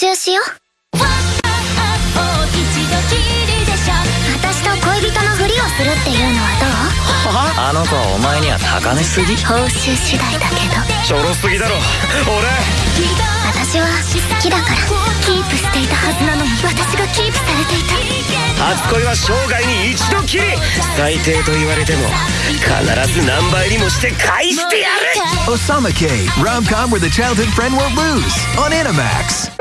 習しよう。私と恋人のふりをするっていうのはどう？あの子はお前には高値すぎ？報酬次第だけど。ちょろすぎだろ。俺。私は好きだから。キープしていたはずなのに私がキープされていた。初恋は生涯に一度きり。最低と言われても必ず何倍にもして返してやる。Osama K. Rom com where the childhood friend won't lose on Animax.